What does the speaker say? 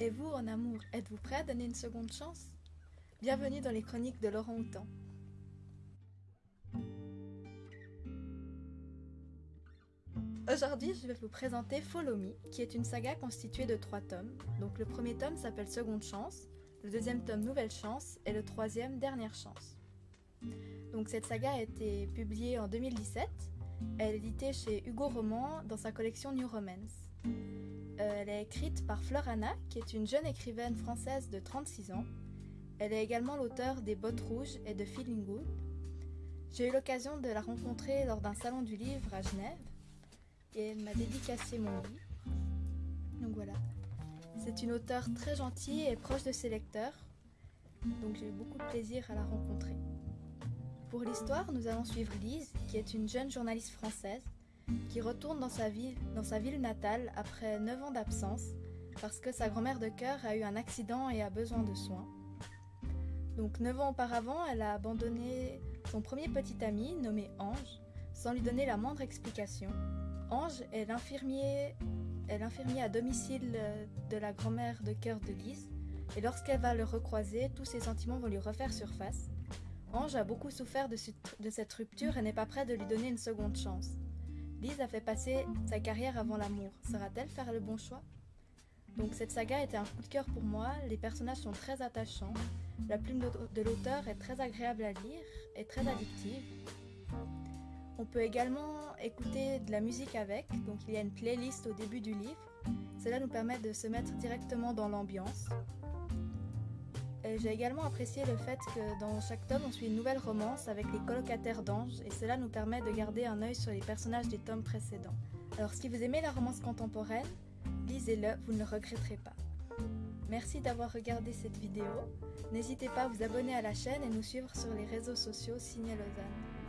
Et vous, en amour, êtes-vous prêt à donner une seconde chance? Bienvenue dans les chroniques de Laurent Houtan. Aujourd'hui, je vais vous présenter Follow Me, qui est une saga constituée de trois tomes. Donc le premier tome s'appelle Seconde Chance, le deuxième tome Nouvelle Chance et le troisième Dernière Chance. Donc cette saga a été publiée en 2017. Elle est éditée chez Hugo Roman dans sa collection New Romance. Euh, elle est écrite par Fleur qui est une jeune écrivaine française de 36 ans. Elle est également l'auteur des Bottes Rouges et de Feeling Good. J'ai eu l'occasion de la rencontrer lors d'un salon du livre à Genève et elle m'a dédicacé mon livre. Donc voilà. C'est une auteure très gentille et proche de ses lecteurs, donc j'ai eu beaucoup de plaisir à la rencontrer. Pour l'histoire, nous allons suivre Lise, qui est une jeune journaliste française, qui retourne dans sa ville, natale après 9 ans d'absence, parce que sa grand-mère de cœur a eu un accident et a besoin de soins. Donc 9 ans auparavant, elle a abandonné son premier petit ami, nommé Ange, sans lui donner la moindre explication. Ange est l'infirmier est l'infirmier à domicile euh, de la grand-mère de cœur de Lise, et lorsqu'elle va le recroiser, tous ses sentiments vont lui refaire surface. Ange a beaucoup souffert de, de cette rupture et n'est pas prêt de lui donner une seconde chance. A fait passer sa carrière avant l'amour. Sera-t-elle faire le bon choix? Donc cette saga était un coup de cœur pour moi, les personnages sont très attachants, la plume de l'auteur est très agréable à lire et très addictive. On peut également écouter de la musique avec, donc il y a une playlist au début du livre. Cela nous permet de se mettre directement dans l'ambiance. J'ai également apprécié le fait que dans chaque tome on suit une nouvelle romance avec les colocataires d'anges et cela nous permet de garder un œil sur les personnages des tomes précédents. Alors si vous aimez la romance contemporaine, lisez-le, vous ne le regretterez pas. Merci d'avoir regardé cette vidéo. N'hésitez pas à vous abonner à la chaîne et nous suivre sur les réseaux sociaux Signé Lausanne.